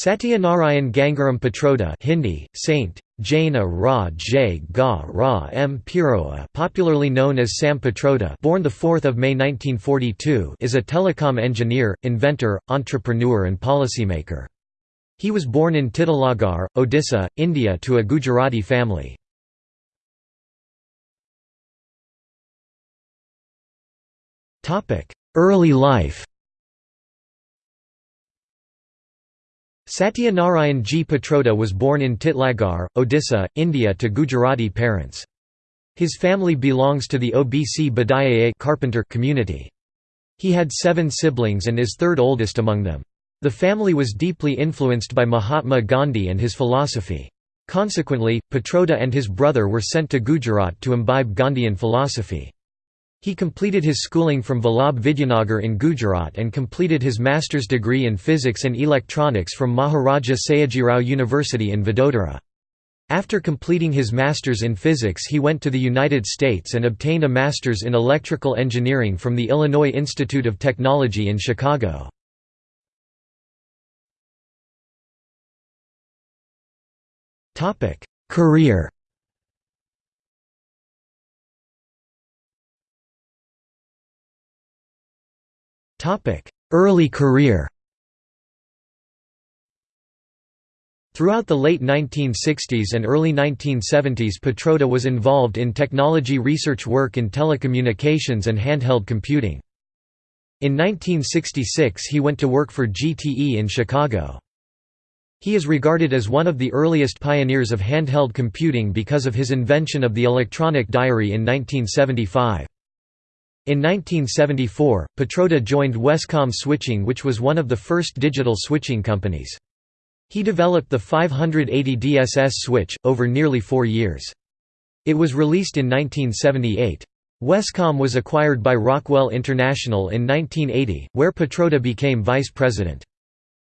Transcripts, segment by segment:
Satyanarayan Gangaram Pitroda Hindi, Saint, Jaina Ra J Ga Ra M Piroa popularly known as Sam Pitroda born 4 May 1942 is a telecom engineer, inventor, entrepreneur and policymaker. He was born in Titlagarh, Odisha, India to a Gujarati family. Early life Satyanarayan G. Pitroda was born in Titlagarh, Odisha, India to Gujarati parents. His family belongs to the OBC Badayaya carpenter community. He had seven siblings and is third oldest among them. The family was deeply influenced by Mahatma Gandhi and his philosophy. Consequently, Pitroda and his brother were sent to Gujarat to imbibe Gandhian philosophy. He completed his schooling from Vallabh Vidyanagar in Gujarat and completed his master's degree in physics and electronics from Maharaja Sayajirao University in Vadodara. After completing his master's in physics he went to the United States and obtained a master's in electrical engineering from the Illinois Institute of Technology in Chicago. Career Early career Throughout the late 1960s and early 1970s Pitroda was involved in technology research work in telecommunications and handheld computing. In 1966 he went to work for GTE in Chicago. He is regarded as one of the earliest pioneers of handheld computing because of his invention of the electronic diary in 1975. In 1974, Pitroda joined Wescom Switching which was one of the first digital switching companies. He developed the 580 DSS switch, over nearly four years. It was released in 1978. Wescom was acquired by Rockwell International in 1980, where Pitroda became vice president.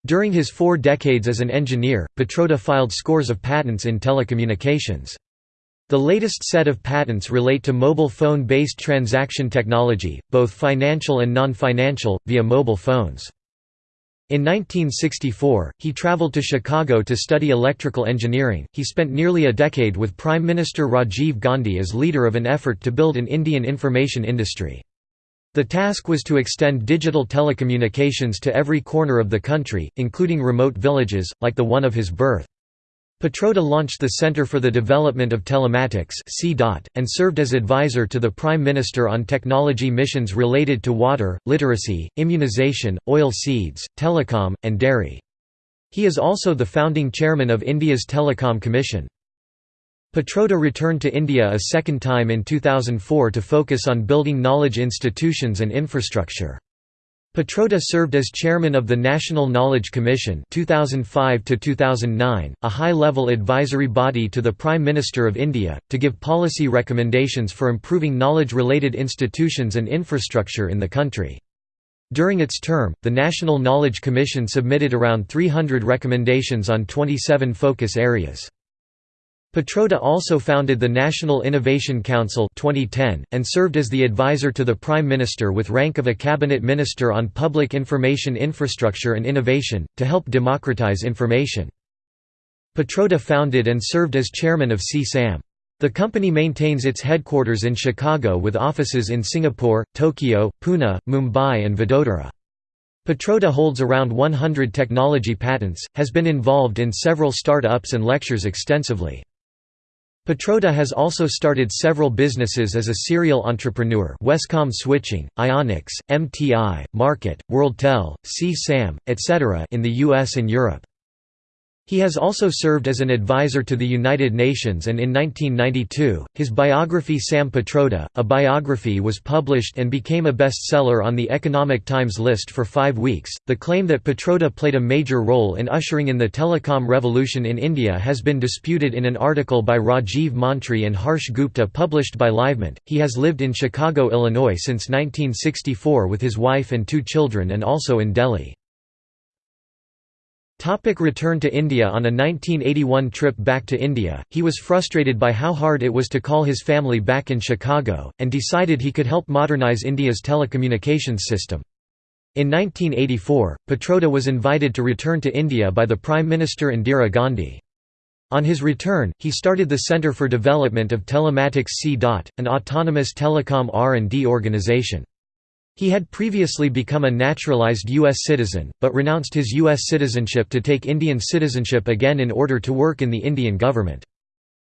During his four decades as an engineer, Pitroda filed scores of patents in telecommunications. The latest set of patents relate to mobile phone-based transaction technology, both financial and non-financial, via mobile phones. In 1964, he traveled to Chicago to study electrical engineering. He spent nearly a decade with Prime Minister Rajiv Gandhi as leader of an effort to build an Indian information industry. The task was to extend digital telecommunications to every corner of the country, including remote villages, like the one of his birth. Pitroda launched the Center for the Development of Telematics and served as advisor to the Prime Minister on technology missions related to water, literacy, immunization, oil seeds, telecom, and dairy. He is also the founding chairman of India's Telecom Commission. Pitroda returned to India a second time in 2004 to focus on building knowledge institutions and infrastructure. Pitroda served as chairman of the National Knowledge Commission 2005 a high-level advisory body to the Prime Minister of India, to give policy recommendations for improving knowledge-related institutions and infrastructure in the country. During its term, the National Knowledge Commission submitted around 300 recommendations on 27 focus areas. Pitroda also founded the National Innovation Council 2010, and served as the advisor to the Prime Minister with rank of a cabinet minister on public information infrastructure and innovation, to help democratize information. Pitroda founded and served as chairman of C-SAM. The company maintains its headquarters in Chicago with offices in Singapore, Tokyo, Pune, Mumbai and Vadodara. Pitroda holds around 100 technology patents, has been involved in several start-ups and lectures extensively. Pitroda has also started several businesses as a serial entrepreneur Wescom Switching, Ionix, MTI, Market, WorldTel, C-SAM, etc. in the US and Europe. He has also served as an advisor to the United Nations and in 1992, his biography Sam Pitroda, a biography was published and became a bestseller on the Economic Times list for five weeks. The claim that Pitroda played a major role in ushering in the telecom revolution in India has been disputed in an article by Rajiv Mantri and Harsh Gupta published by Livemint. He has lived in Chicago, Illinois since 1964 with his wife and two children and also in Delhi. Topic return to India On a 1981 trip back to India, he was frustrated by how hard it was to call his family back in Chicago, and decided he could help modernize India's telecommunications system. In 1984, Pitroda was invited to return to India by the Prime Minister Indira Gandhi. On his return, he started the Centre for Development of Telematics C. an autonomous telecom R&D organization. He had previously become a naturalized U.S. citizen, but renounced his U.S. citizenship to take Indian citizenship again in order to work in the Indian government.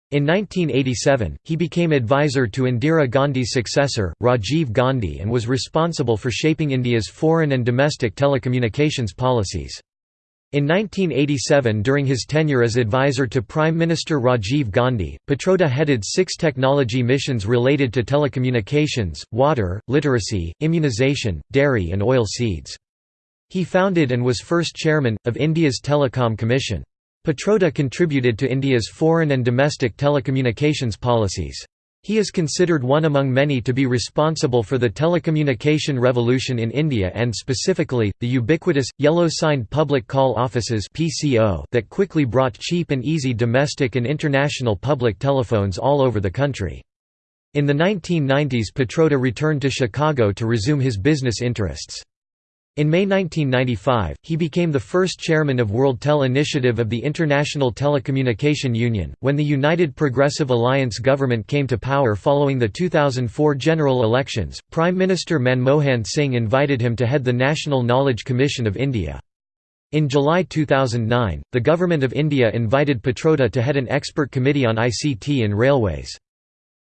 In 1987, he became advisor to Indira Gandhi's successor, Rajiv Gandhi and was responsible for shaping India's foreign and domestic telecommunications policies. In 1987 during his tenure as advisor to Prime Minister Rajiv Gandhi, Pitroda headed six technology missions related to telecommunications, water, literacy, immunization, dairy and oil seeds. He founded and was first chairman, of India's Telecom Commission. Pitroda contributed to India's foreign and domestic telecommunications policies. He is considered one among many to be responsible for the telecommunication revolution in India and specifically, the ubiquitous, yellow-signed public call offices that quickly brought cheap and easy domestic and international public telephones all over the country. In the 1990s Pitroda returned to Chicago to resume his business interests. In May 1995, he became the first chairman of WorldTel Initiative of the International Telecommunication Union. When the United Progressive Alliance government came to power following the 2004 general elections, Prime Minister Manmohan Singh invited him to head the National Knowledge Commission of India. In July 2009, the Government of India invited Pitroda to head an expert committee on ICT in railways.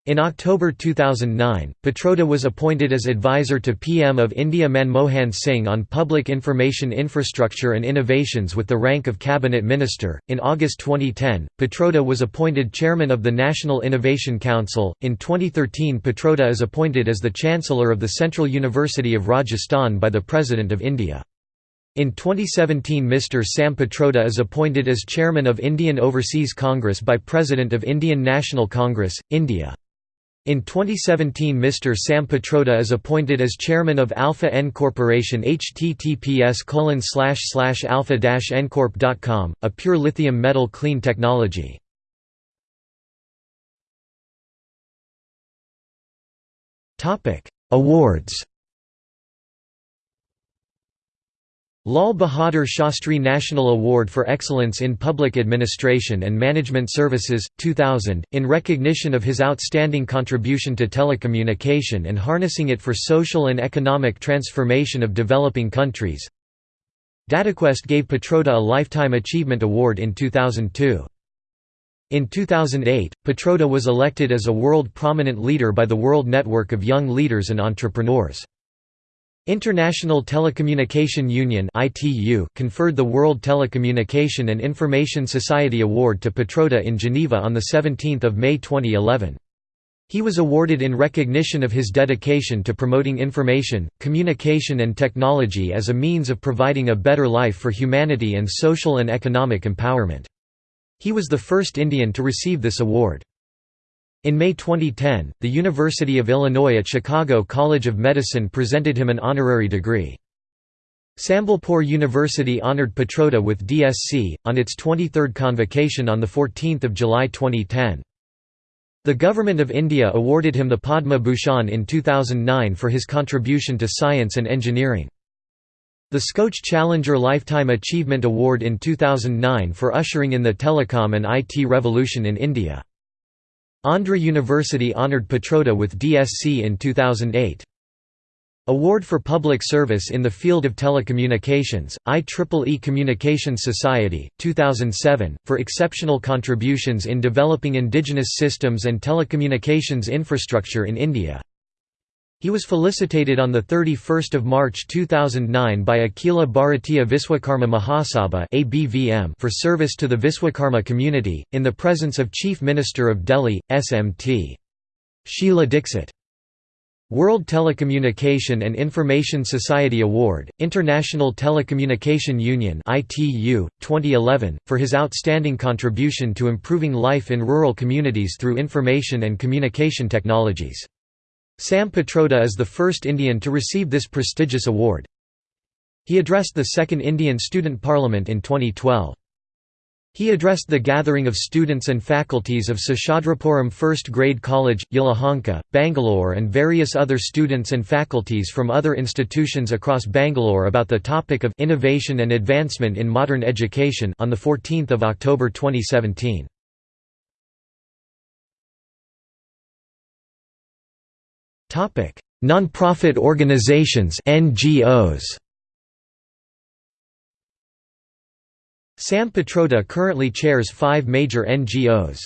In October 2009, Pitroda was appointed as advisor to PM of India Manmohan Singh on public information infrastructure and innovations with the rank of cabinet minister. In August 2010, Pitroda was appointed chairman of the National Innovation Council. In 2013, Pitroda is appointed as the chancellor of the Central University of Rajasthan by the President of India. In 2017 Mr. Sam Pitroda is appointed as chairman of Indian Overseas Congress by President of Indian National Congress, India. In 2017 Mr. Sam Pitroda is appointed as chairman of Alpha N Corporation https alpha-ncorp.com, a pure lithium metal clean technology. Awards Lal Bahadur Shastri National Award for Excellence in Public Administration and Management Services, 2000, in recognition of his outstanding contribution to telecommunication and harnessing it for social and economic transformation of developing countries. DataQuest gave Pitroda a Lifetime Achievement Award in 2002. In 2008, Pitroda was elected as a World Prominent Leader by the World Network of Young Leaders and Entrepreneurs. International Telecommunication Union conferred the World Telecommunication and Information Society Award to Pitroda in Geneva on 17 May 2011. He was awarded in recognition of his dedication to promoting information, communication and technology as a means of providing a better life for humanity and social and economic empowerment. He was the first Indian to receive this award. In May 2010, the University of Illinois at Chicago College of Medicine presented him an honorary degree. Sambalpur University honored Pitroda with DSc, on its 23rd convocation on 14 July 2010. The Government of India awarded him the Padma Bhushan in 2009 for his contribution to science and engineering. The Skoch Challenger Lifetime Achievement Award in 2009 for ushering in the telecom and IT revolution in India. Andhra University honoured Pitroda with DSc in 2008. Award for Public Service in the Field of Telecommunications, IEEE Communications Society, 2007, for exceptional contributions in developing indigenous systems and telecommunications infrastructure in India. He was felicitated on 31 March 2009 by Akhila Bharatiya Viswakarma Mahasabha for service to the Viswakarma community, in the presence of Chief Minister of Delhi, SMT. Sheila Dikshit. World Telecommunication and Information Society Award, International Telecommunication Union ITU, 2011, for his outstanding contribution to improving life in rural communities through information and communication technologies. Sam Pitroda is the first Indian to receive this prestigious award. He addressed the Second Indian Student Parliament in 2012. He addressed the gathering of students and faculties of Seshadripuram First Grade College, Yelahanka, Bangalore and various other students and faculties from other institutions across Bangalore about the topic of innovation and advancement in modern education on 14 October 2017. Non-profit organizations NGOs Sam Pitroda currently chairs five major NGOs.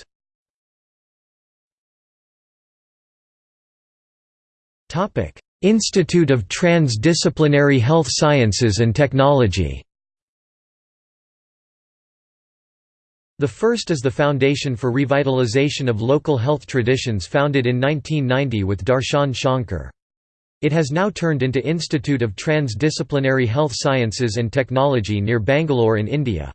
Topic: Institute of Transdisciplinary Health Sciences and Technology The first is the Foundation for Revitalization of Local Health Traditions founded in 1990 with Darshan Shankar. It has now turned into Institute of Transdisciplinary Health Sciences and Technology near Bangalore in India.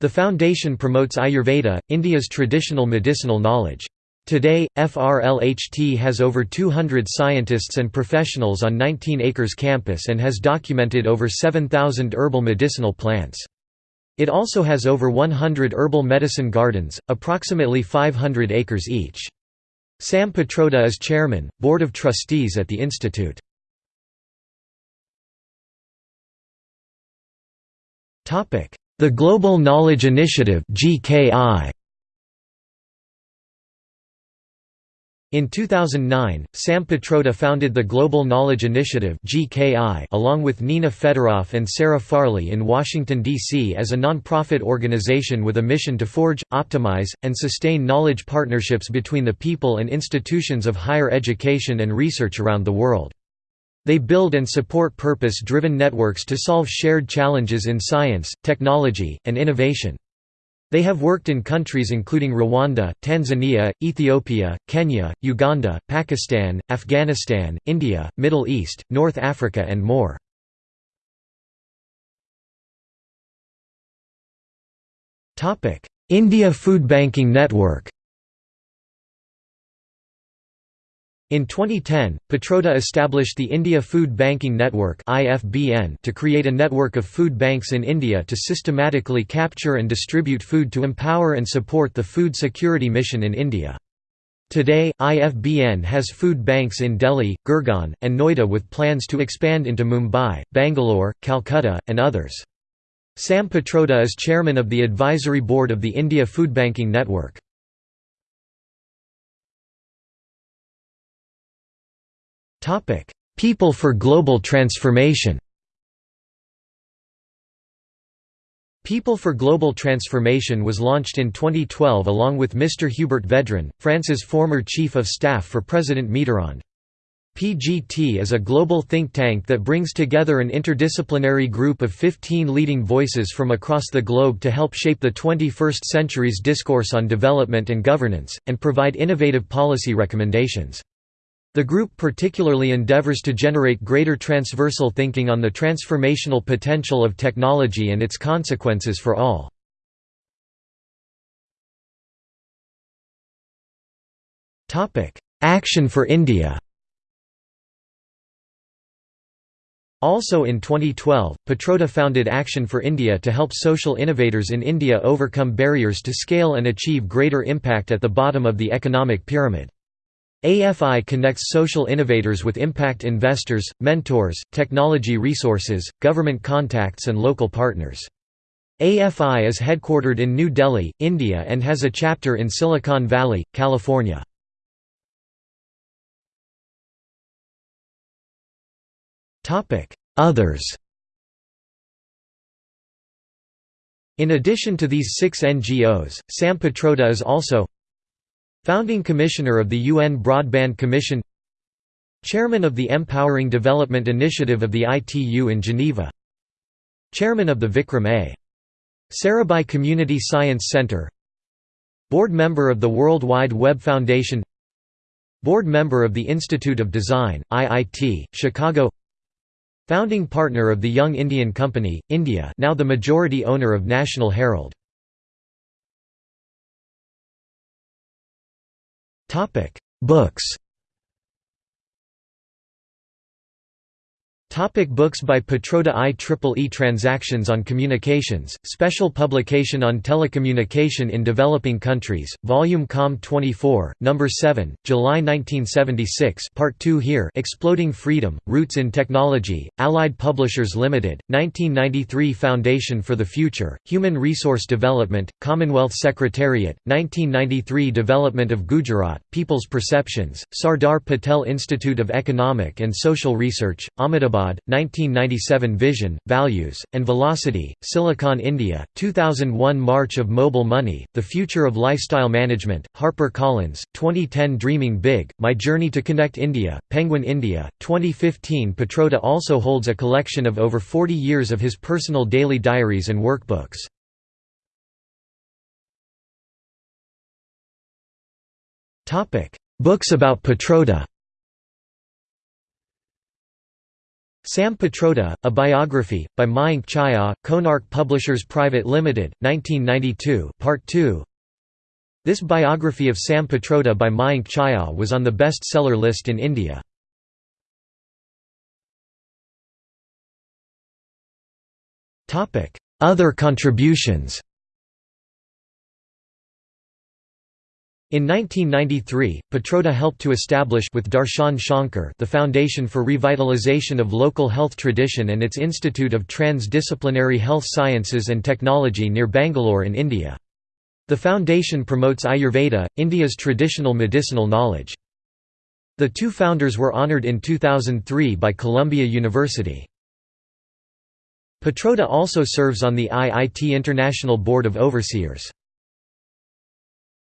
The foundation promotes Ayurveda, India's traditional medicinal knowledge. Today, FRLHT has over 200 scientists and professionals on 19 acres campus and has documented over 7,000 herbal medicinal plants. It also has over 100 herbal medicine gardens, approximately 500 acres each. Sam Pitroda is chairman, board of trustees at the institute. The Global Knowledge Initiative In 2009, Sam Pitroda founded the Global Knowledge Initiative along with Nina Fedoroff and Sarah Farley in Washington, D.C. as a non-profit organization with a mission to forge, optimize, and sustain knowledge partnerships between the people and institutions of higher education and research around the world. They build and support purpose-driven networks to solve shared challenges in science, technology, and innovation. They have worked in countries including Rwanda, Tanzania, Ethiopia, Kenya, Uganda, Pakistan, Afghanistan, India, Middle East, North Africa and more. India Food Banking Network In 2010, Pitroda established the India Food Banking Network to create a network of food banks in India to systematically capture and distribute food to empower and support the food security mission in India. Today, IFBN has food banks in Delhi, Gurgaon, and Noida with plans to expand into Mumbai, Bangalore, Calcutta, and others. Sam Pitroda is chairman of the advisory board of the India Food Banking Network. Topic: People for Global Transformation. People for Global Transformation was launched in 2012 along with Mr. Hubert Védrine, France's former chief of staff for President Mitterrand. PGT is a global think tank that brings together an interdisciplinary group of 15 leading voices from across the globe to help shape the 21st century's discourse on development and governance, and provide innovative policy recommendations. The group particularly endeavors to generate greater transversal thinking on the transformational potential of technology and its consequences for all. Action for India Also in 2012, Pitroda founded Action for India to help social innovators in India overcome barriers to scale and achieve greater impact at the bottom of the economic pyramid. AFI connects social innovators with impact investors, mentors, technology resources, government contacts and local partners. AFI is headquartered in New Delhi, India and has a chapter in Silicon Valley, California. Others In addition to these six NGOs, Sam Pitroda is also Founding Commissioner of the UN Broadband Commission Chairman of the Empowering Development Initiative of the ITU in Geneva Chairman of the Vikram A. Sarabhai Community Science Center Board member of the World Wide Web Foundation Board member of the Institute of Design, IIT, Chicago Founding partner of the Young Indian Company, India now the majority owner of National Herald Books Topic books by Pitroda IEEE Transactions on Communications, Special Publication on Telecommunication in Developing Countries, Volume Com 24, No. 7, July 1976 Part 2 here Exploding Freedom, Roots in Technology, Allied Publishers Limited, 1993 Foundation for the Future, Human Resource Development, Commonwealth Secretariat, 1993 Development of Gujarat, People's Perceptions, Sardar Patel Institute of Economic and Social Research, Ahmedabad 1997 Vision, Values, and Velocity, Silicon India, 2001 March of Mobile Money, The Future of Lifestyle Management, HarperCollins, 2010 Dreaming Big, My Journey to Connect India, Penguin India, 2015 Pitroda also holds a collection of over 40 years of his personal daily diaries and workbooks. Books about Pitroda Sam Pitroda, A Biography, by Mayank Chhaya, Konark Publishers Private Limited, 1992 Part 2 This biography of Sam Pitroda by Mayank Chhaya was on the best-seller list in India. Other contributions In 1993, Pitroda helped to establish with Darshan Shankar the Foundation for Revitalization of Local Health Tradition and its Institute of Trans-Disciplinary Health Sciences and Technology near Bangalore in India. The foundation promotes Ayurveda, India's traditional medicinal knowledge. The two founders were honoured in 2003 by Columbia University. Pitroda also serves on the IIT International Board of Overseers.